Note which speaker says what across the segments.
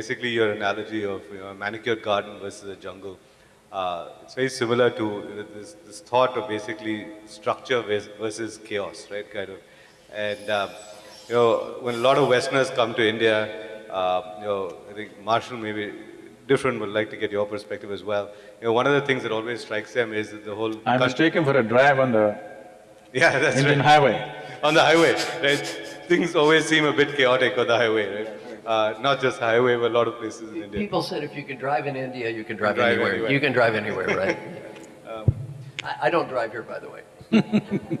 Speaker 1: basically your analogy of you know, a manicured garden versus a jungle. Uh, it's very similar to you know, this, this thought of basically structure versus chaos, right? Kind of. And um, you know, when a lot of Westerners come to India, uh, you know, I think Marshall maybe different would like to get your perspective as well. You know, one of the things that always strikes them is the whole
Speaker 2: I was
Speaker 1: country-
Speaker 2: taken for a drive on the
Speaker 1: yeah, that's
Speaker 2: Indian
Speaker 1: right.
Speaker 2: highway.
Speaker 1: On the highway, right? Things always seem a bit chaotic on the highway, right? Uh, not just highway, but a lot of places in India.
Speaker 3: People said if you can drive in India, you can drive,
Speaker 1: drive
Speaker 3: anywhere.
Speaker 1: anywhere.
Speaker 3: You can drive anywhere, right? I, I don't drive here, by the way.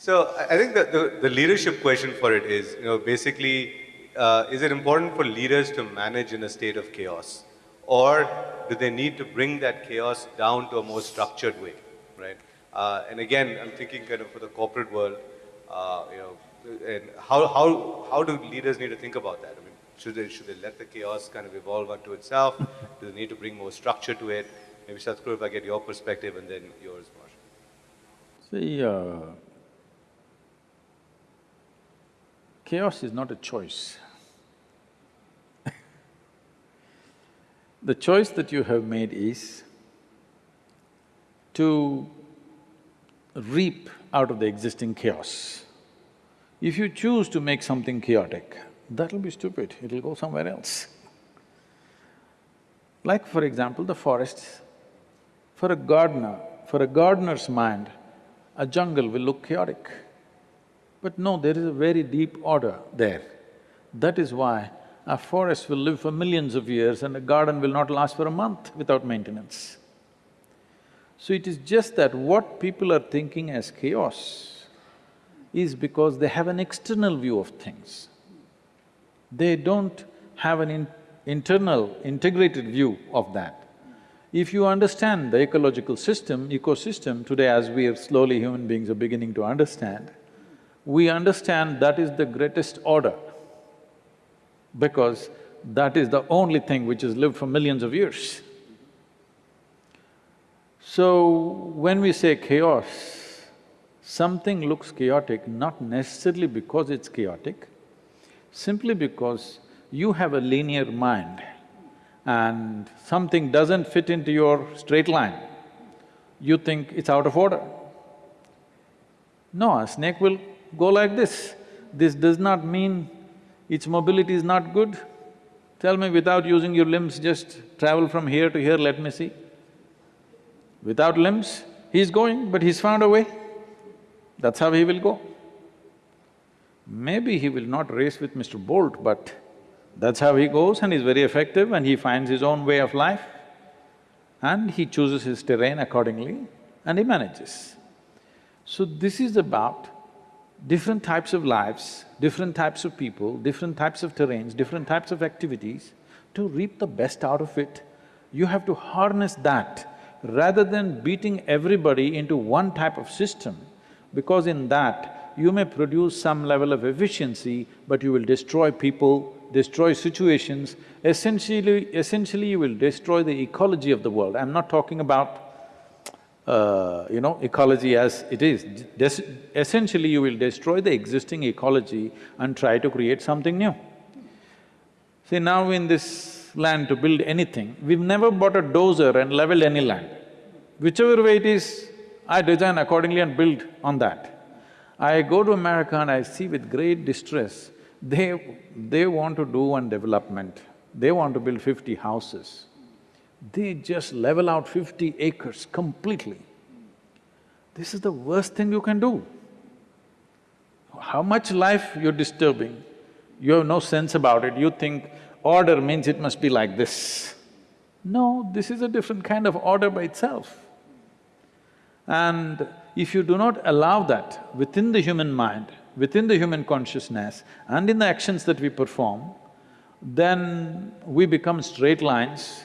Speaker 1: So I I think that the, the leadership question for it is, you know, basically, uh, is it important for leaders to manage in a state of chaos? Or do they need to bring that chaos down to a more structured way, right? Uh, and again, I'm thinking kind of for the corporate world, uh, you know, and how, how, how do leaders need to think about that? I mean, should they, should they let the chaos kind of evolve unto itself? Do they need to bring more structure to it? Maybe Sadhguru, if I get your perspective and then yours, Marshall.
Speaker 2: See, uh, chaos is not a choice. the choice that you have made is to reap out of the existing chaos. If you choose to make something chaotic, that'll be stupid, it'll go somewhere else. Like for example, the forests. For a gardener, for a gardener's mind, a jungle will look chaotic. But no, there is a very deep order there. That is why a forest will live for millions of years and a garden will not last for a month without maintenance. So it is just that what people are thinking as chaos is because they have an external view of things. They don't have an in internal, integrated view of that. If you understand the ecological system, ecosystem, today as we are slowly human beings are beginning to understand, we understand that is the greatest order because that is the only thing which has lived for millions of years. So, when we say chaos, something looks chaotic not necessarily because it's chaotic, simply because you have a linear mind and something doesn't fit into your straight line, you think it's out of order. No, a snake will go like this. This does not mean its mobility is not good. Tell me, without using your limbs, just travel from here to here, let me see. Without limbs, he's going, but he's found a way. That's how he will go. Maybe he will not race with Mr. Bolt, but that's how he goes and he's very effective and he finds his own way of life and he chooses his terrain accordingly and he manages. So this is about different types of lives, different types of people, different types of terrains, different types of activities. To reap the best out of it, you have to harness that rather than beating everybody into one type of system, because in that, you may produce some level of efficiency, but you will destroy people, destroy situations. Essentially, essentially you will destroy the ecology of the world. I'm not talking about uh, you know, ecology as it is. Des essentially, you will destroy the existing ecology and try to create something new. See, now in this land to build anything, we've never bought a dozer and leveled any land. Whichever way it is, I design accordingly and build on that. I go to America and I see with great distress, they… they want to do one development, they want to build fifty houses. They just level out fifty acres completely. This is the worst thing you can do. How much life you're disturbing, you have no sense about it, you think order means it must be like this. No, this is a different kind of order by itself. And if you do not allow that within the human mind, within the human consciousness and in the actions that we perform, then we become straight lines.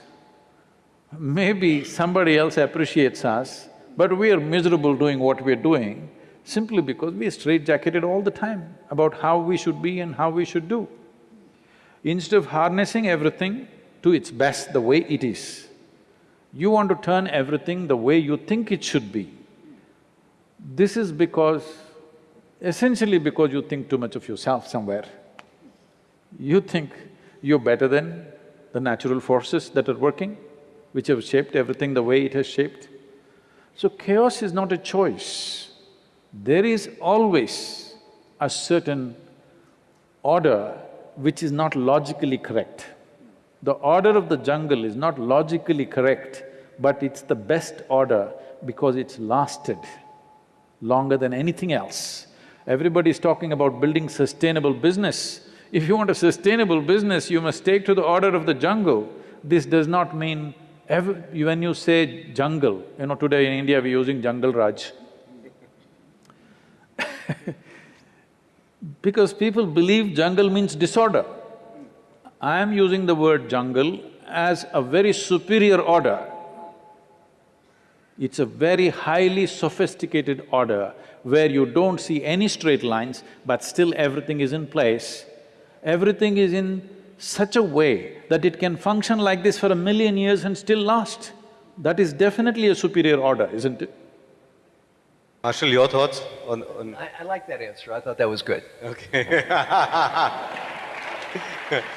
Speaker 2: Maybe somebody else appreciates us, but we are miserable doing what we're doing simply because we are straitjacketed all the time about how we should be and how we should do. Instead of harnessing everything to its best the way it is, you want to turn everything the way you think it should be. This is because, essentially because you think too much of yourself somewhere. You think you're better than the natural forces that are working, which have shaped everything the way it has shaped. So chaos is not a choice. There is always a certain order which is not logically correct. The order of the jungle is not logically correct, but it's the best order because it's lasted longer than anything else. Everybody's talking about building sustainable business. If you want a sustainable business, you must take to the order of the jungle. This does not mean when you say jungle, you know, today in India we're using jungle raj. because people believe jungle means disorder. I am using the word jungle as a very superior order. It's a very highly sophisticated order where you don't see any straight lines, but still everything is in place. Everything is in such a way that it can function like this for a million years and still last. That is definitely a superior order, isn't it?
Speaker 1: Marshall, your thoughts on, on…
Speaker 3: I, I like that answer. I thought that was good.
Speaker 1: Okay